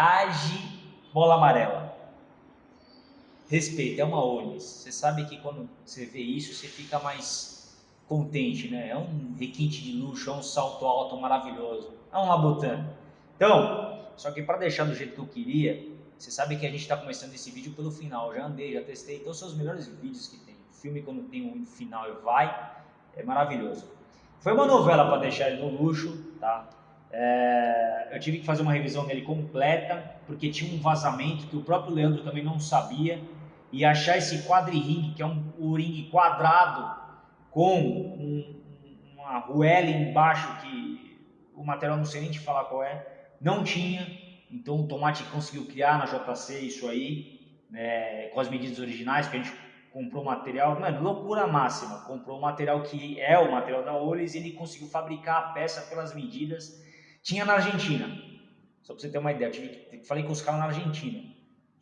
Age bola amarela. Respeito, é uma Onis. Você sabe que quando você vê isso, você fica mais contente, né? É um requinte de luxo, é um salto alto maravilhoso. É um Labutan. Então, só que para deixar do jeito que eu queria, você sabe que a gente está começando esse vídeo pelo final. Já andei, já testei. Então, são os melhores vídeos que tem. Filme, quando tem um final e vai, é maravilhoso. Foi uma novela para deixar ele no luxo, tá? É, eu tive que fazer uma revisão dele completa, porque tinha um vazamento que o próprio Leandro também não sabia. E achar esse quadri-ring, que é um, um ringue quadrado, com um, uma arruela embaixo, que o material não sei nem te falar qual é, não tinha. Então o Tomate conseguiu criar na JC isso aí, né, com as medidas originais, que a gente comprou material, mano, loucura máxima. Comprou o material que é o material da Olis e ele conseguiu fabricar a peça pelas medidas tinha na Argentina. Só para você ter uma ideia, tive, falei com os caras na Argentina.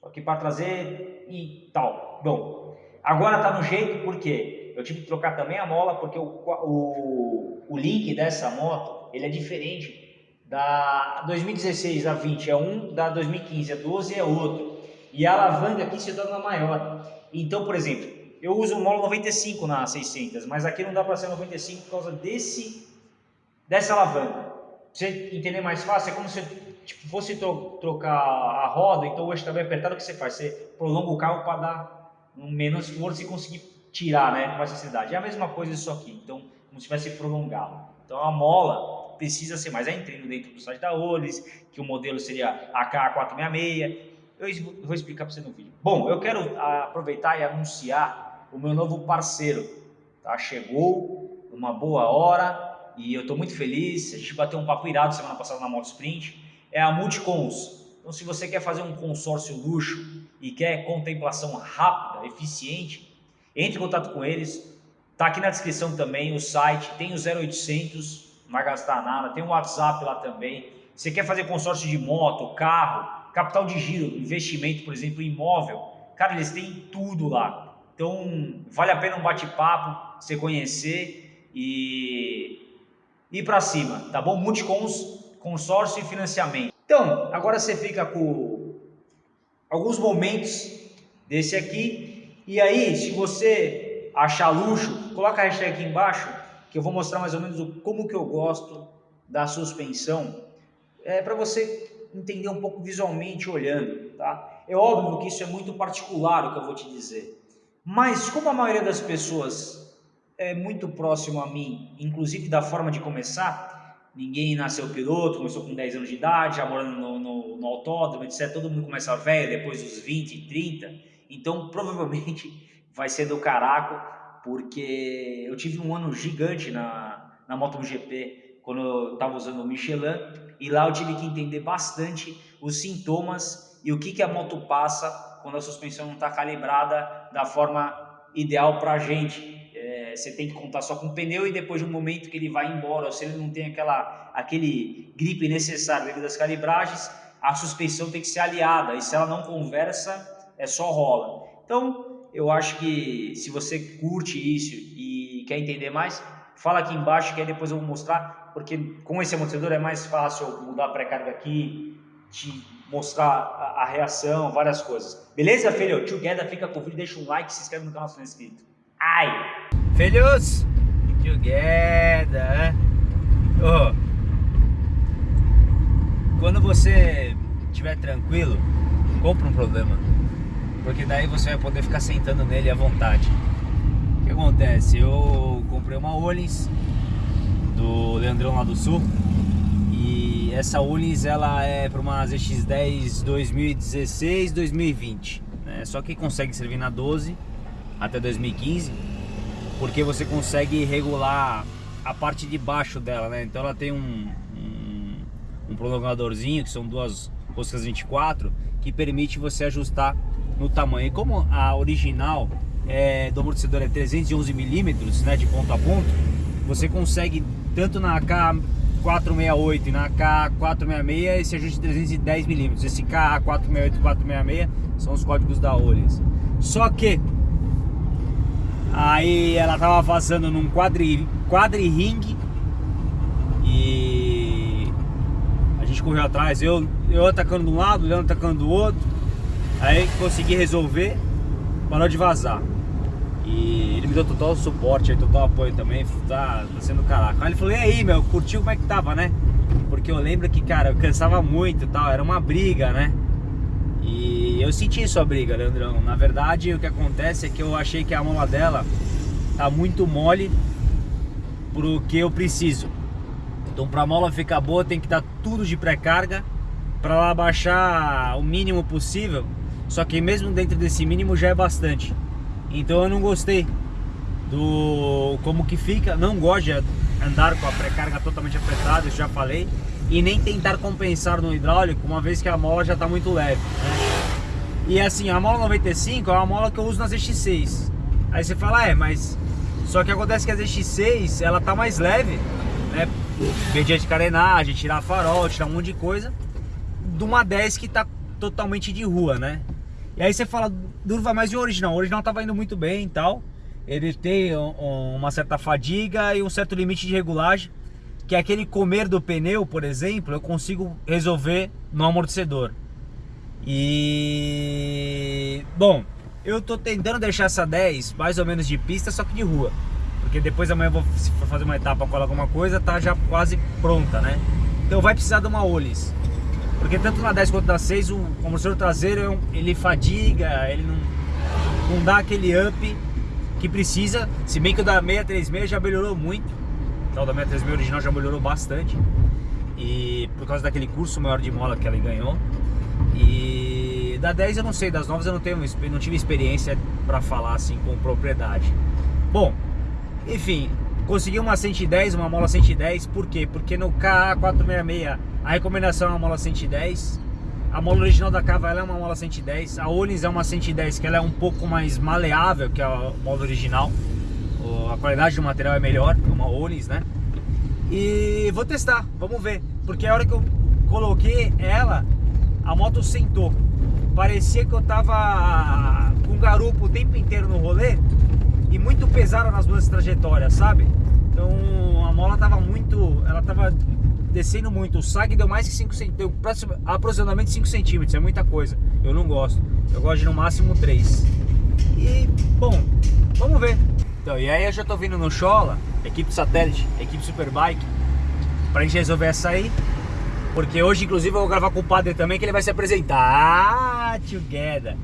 Só que para trazer e tal. Bom, agora tá no jeito porque eu tive que trocar também a mola porque o, o, o link dessa moto ele é diferente da 2016 a 20 é um, da 2015 a 12 é outro. E a alavanca aqui se torna maior. Então, por exemplo, eu uso o mola 95 na 600, mas aqui não dá para ser 95 por causa desse dessa alavanca você entender mais fácil, é como se tipo, fosse tro trocar a roda, então o eixo também apertado, o que você faz? Você prolonga o carro para dar menos força e conseguir tirar né, com facilidade. É a mesma coisa isso aqui, então como se tivesse prolongado. Então a mola precisa ser mais. Aí entrendo dentro do site da Olis, que o modelo seria AK466. Eu vou explicar para você no vídeo. Bom, eu quero aproveitar e anunciar o meu novo parceiro. Tá? Chegou uma boa hora, e eu estou muito feliz, a gente bateu um papo irado semana passada na Moto Sprint, é a Multicons. Então se você quer fazer um consórcio luxo e quer contemplação rápida, eficiente, entre em contato com eles, tá aqui na descrição também o site, tem o 0800, não vai gastar nada, tem o WhatsApp lá também. Você quer fazer consórcio de moto, carro, capital de giro, investimento, por exemplo, imóvel, cara, eles têm tudo lá. Então, vale a pena um bate-papo, você conhecer. E ir para cima, tá bom? Multicons, consórcio e financiamento. Então, agora você fica com alguns momentos desse aqui. E aí, se você achar luxo, coloca a hashtag aqui embaixo, que eu vou mostrar mais ou menos como que eu gosto da suspensão. É para você entender um pouco visualmente olhando, tá? É óbvio que isso é muito particular o que eu vou te dizer. Mas como a maioria das pessoas é muito próximo a mim, inclusive da forma de começar. Ninguém nasceu piloto, começou com 10 anos de idade, já morando no, no, no autódromo, etc. Todo mundo começa velho, depois dos 20, 30. Então, provavelmente, vai ser do caraco, porque eu tive um ano gigante na, na MotoGP, quando eu estava usando o Michelin, e lá eu tive que entender bastante os sintomas e o que, que a moto passa quando a suspensão não está calibrada da forma ideal para a gente você tem que contar só com o pneu e depois de um momento que ele vai embora, ou se ele não tem aquela, aquele grip necessário devido às calibragens, a suspensão tem que ser aliada, e se ela não conversa, é só rola. Então, eu acho que se você curte isso e quer entender mais, fala aqui embaixo que aí depois eu vou mostrar, porque com esse amortecedor é mais fácil mudar a pré-carga aqui, te mostrar a, a, reação, várias coisas. Beleza, filho? Together, fica com o vídeo, deixa um like, se inscreve no canal se não é inscrito. Ai! Filhos, together. Oh. Quando você estiver tranquilo, compra um problema. Porque daí você vai poder ficar sentando nele à vontade. O que acontece? Eu comprei uma Olins do Leandrão lá do Sul. E essa Olins ela é para uma ZX10 2016-2020. Né? Só que consegue servir na 12 até 2015 porque você consegue regular a parte de baixo dela, né? Então ela tem um, um, um prolongadorzinho, que são duas roscas 24, que permite você ajustar no tamanho. E como a original é, do amortecedor é 311 milímetros, né, de ponto a ponto, você consegue tanto na K468 e na K466 esse ajuste de 310 milímetros. Esse K468 e 466 são os códigos da Olis. Só que Aí ela tava vazando num quadri, quadri ring e a gente correu atrás. Eu, eu atacando de um lado, o Leandro atacando do outro. Aí consegui resolver, parou de vazar. E ele me deu total suporte, total apoio também, tá, tá sendo caraca. Aí ele falou, e aí, meu, curtiu como é que tava, né? Porque eu lembro que, cara, eu cansava muito e tal, era uma briga, né? E eu senti isso a briga, Leandrão. Na verdade, o que acontece é que eu achei que a mola dela tá muito mole pro que eu preciso. Então, pra mola ficar boa, tem que estar tá tudo de pré-carga para ela baixar o mínimo possível. Só que mesmo dentro desse mínimo já é bastante. Então eu não gostei do como que fica, não gosto andar com a pré-carga totalmente apertada, isso já falei, e nem tentar compensar no hidráulico, uma vez que a mola já está muito leve. Né? E assim, a mola 95 é uma mola que eu uso nas ZX6. Aí você fala, é, mas só que acontece que a ZX6 ela tá mais leve, né? Mediante carenagem, tirar farol, tirar um monte de coisa, de uma 10 que tá totalmente de rua, né? E aí você fala, Durva, mas e o original? O original tava indo muito bem e tal. Ele tem um, uma certa fadiga e um certo limite de regulagem. Que é aquele comer do pneu, por exemplo, eu consigo resolver no amortecedor. E... Bom, eu tô tentando deixar essa 10 mais ou menos de pista, só que de rua. Porque depois amanhã eu vou fazer uma etapa com alguma coisa, tá já quase pronta, né? Então vai precisar de uma Olis. Porque tanto na 10 quanto na 6, o amortecedor traseiro ele fadiga, ele não, não dá aquele up que precisa. Se bem que o da 636 já melhorou muito. Então, o da 636 original já melhorou bastante. E por causa daquele curso maior de mola que ela ganhou. E da 10 eu não sei, das novas eu não, tenho, não tive experiência para falar assim com propriedade. Bom, enfim, consegui uma 110, uma mola 110, por quê? Porque no KA466 a recomendação é uma mola 110. A mola original da Cava é uma mola 110. A Olins é uma 110 que ela é um pouco mais maleável que a mola original. A qualidade do material é melhor, é uma Olins, né? E vou testar, vamos ver. Porque a hora que eu coloquei ela, a moto sentou. Parecia que eu tava com garupa o tempo inteiro no rolê e muito pesada nas duas trajetórias, sabe? Então a mola tava muito, ela tava descendo muito. O SAG deu mais que 5 centímetros, aproximadamente 5 centímetros, é muita coisa. Eu não gosto. Eu gosto de no máximo 3. E, bom, vamos ver. Então, e aí eu já tô vindo no Chola, equipe satélite, equipe Superbike, pra gente resolver essa aí. Porque hoje, inclusive, eu vou gravar com o padre também, que ele vai se apresentar. Ah, together.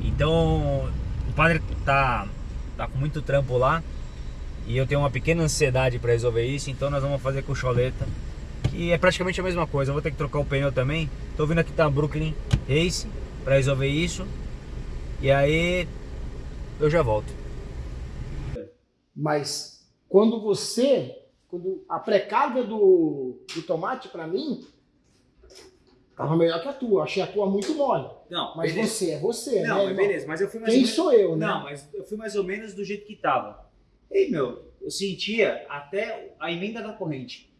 Então, o padre tá, tá com muito trampo lá. E eu tenho uma pequena ansiedade para resolver isso, então nós vamos fazer com Choleta que é praticamente a mesma coisa. Eu vou ter que trocar o pneu também. Tô vindo aqui da Brooklyn Race para resolver isso. E aí eu já volto. Mas quando você, quando a pré-carga do, do tomate para mim tava melhor que a tua. Achei a tua muito mole. Não, mas beleza. você é você, não, né? Mas beleza, mas eu fui mais Quem menos... sou eu, né? Não, mas eu fui mais ou menos do jeito que tava. Ei, meu, eu sentia até a emenda da corrente.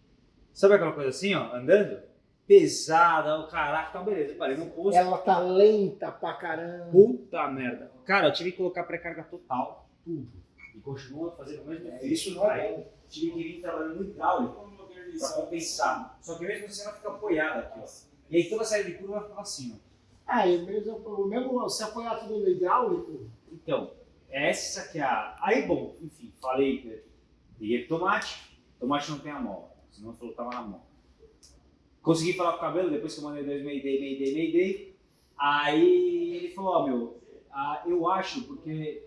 Sabe aquela coisa assim, ó, andando? Pesada, o caraca, então beleza, eu parei no posto. Ela tá lenta pra caramba. Puta merda. Cara, eu tive que colocar pré-carga total, tudo. E continua fazendo o mesmo é, Isso não é bom. Tive que vir trabalhando no hidráulico pra compensar. Só que mesmo assim ela fica apoiada aqui, ó. E aí toda a saída de curva fica assim, ó. Ah, e mesmo, mesmo se apoiar tudo no hidráulico. Então, essa que é a. Aí, bom, enfim, falei, liguei tomate, tomate não tem a mola senão falou que tava na mão. Consegui falar com o cabelo, depois que eu mandei dois Mayday, Mayday, Mayday. Aí ele falou, ó, oh, meu, ah, eu acho, porque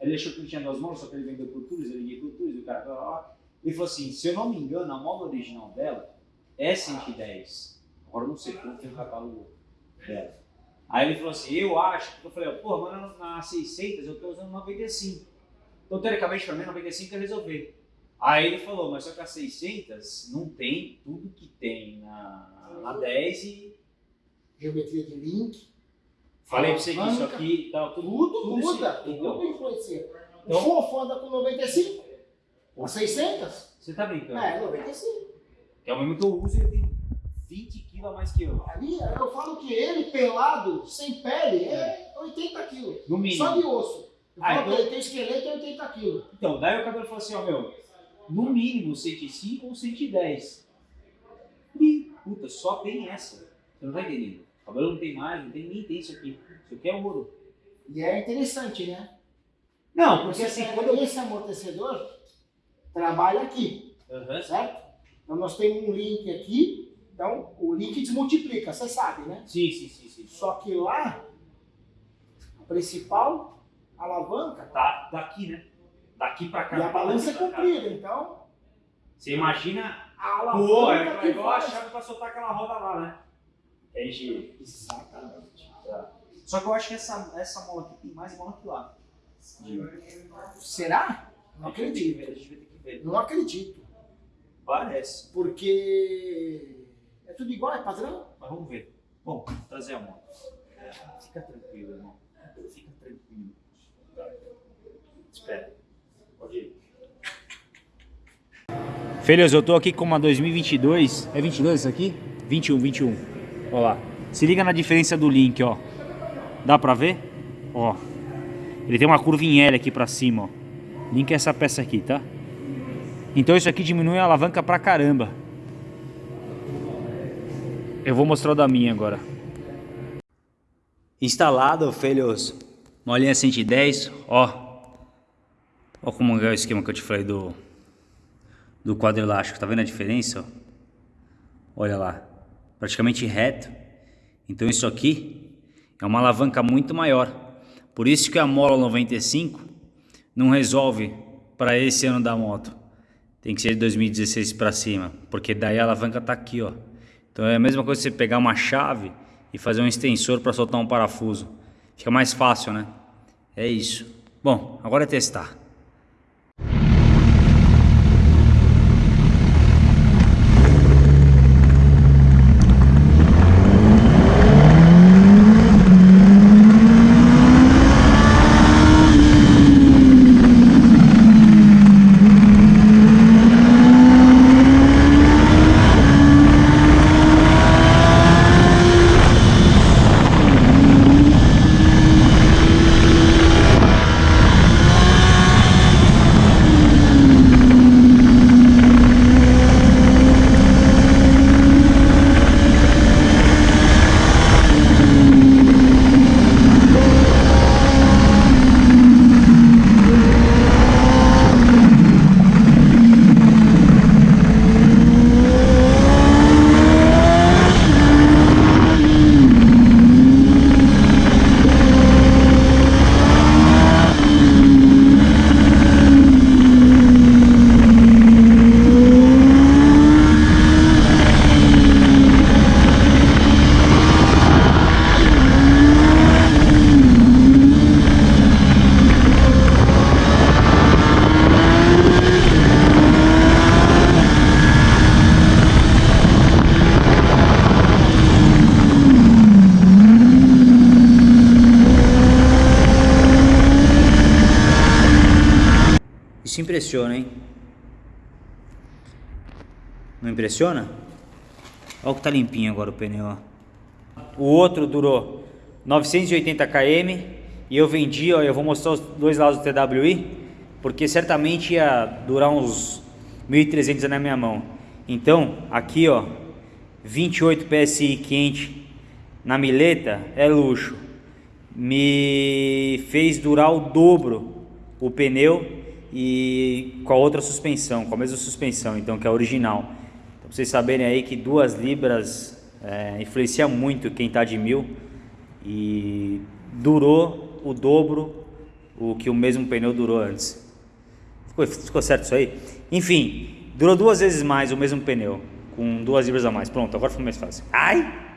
ele achou que ele tinha duas mãos, só que ele vendeu por Tours, eu liguei por Tours, o cara falou, ó. Ele falou assim, se eu não me engano, a mola original dela é 110. Agora eu não sei como tem o catálogo dela. Aí ele falou assim, eu acho, eu falei, pô, mas na 600 eu tô usando 95. Então, teoricamente, para mim, 95 é resolver. Aí ele falou, mas só que a 600 não tem tudo que tem na, na 10 e... Geometria de link. Falei pra você que isso aqui tá, tudo, tudo muda, tudo então. influencia. Então, o Fofo anda com 95, a 600. Você tá brincando? É, 95. Que é o mesmo que eu uso ele tem 20 quilos a mais que eu. Ali, eu falo que ele, pelado, sem pele, é 80 quilos. No mínimo. Só de osso. Eu ah, falo então... que ele tem esqueleto e 80 quilos. Então, daí o cabelo falou assim, ó, meu, no mínimo 105 ou 110. E puta, só tem essa. Você não tá entendendo. O cabelo não tem mais, não tem nem tem isso aqui. Isso aqui é ouro. E é interessante, né? Não, porque assim, quando eu... esse amortecedor, trabalha aqui, Aham. certo? Então nós temos um link aqui, então o link desmultiplica, você sabe, né? Sim, sim, sim, sim. Só que lá, a principal alavanca, Tá daqui, né? Daqui pra cá. e a balança é comprida, então Você imagina a Pô, alavanca é que igual a chave pra soltar aquela roda lá, né? A gente... Exatamente. Só que eu acho que essa, essa mola aqui tem mais mola que lá. Será? Não acredito. ver, a gente vai ter que ver. Não acredito. Parece. Porque é tudo igual, é padrão. Mas vamos ver. Bom, vou trazer a moto. Fica tranquilo, irmão. Fica tranquilo. Espera. Pode ir. Filhos, eu tô aqui com uma 2022. É 22 isso aqui? 21, 21. Ó lá. Se liga na diferença do link, ó. Dá pra ver? Ó. Ele tem uma curva em L aqui pra cima, ó. Link é essa peça aqui, tá? Então isso aqui diminui a alavanca pra caramba. Eu vou mostrar o da minha agora. Instalado, filhos. Molinha 110, ó. Ó como é o esquema que eu te falei do do quadro elástico. Tá vendo a diferença? Olha lá. Praticamente reto. Então isso aqui é uma alavanca muito maior. Por isso que a mola 95 não resolve para esse ano da moto. Tem que ser de 2016 para cima, porque daí a alavanca tá aqui, ó. Então é a mesma coisa você pegar uma chave e fazer um extensor para soltar um parafuso. Fica mais fácil, né? É isso. Bom, agora é testar. Isso impressiona, hein? Não impressiona? Olha o que tá limpinho agora o pneu, ó. O outro durou 980 km e eu vendi, ó, eu vou mostrar os dois lados do TWI, porque certamente ia durar uns 1.300 na minha mão. Então, aqui, ó, 28 PSI quente na mileta é luxo. Me fez durar o dobro o pneu e com a outra suspensão, com a mesma suspensão, então que é a original. Então, vocês saberem aí que duas libras é, influencia muito quem tá de mil e durou o dobro o que o mesmo pneu durou antes. Ficou, ficou certo isso aí? Enfim, durou duas vezes mais o mesmo pneu, com duas libras a mais. Pronto, agora foi mais fácil. Ai!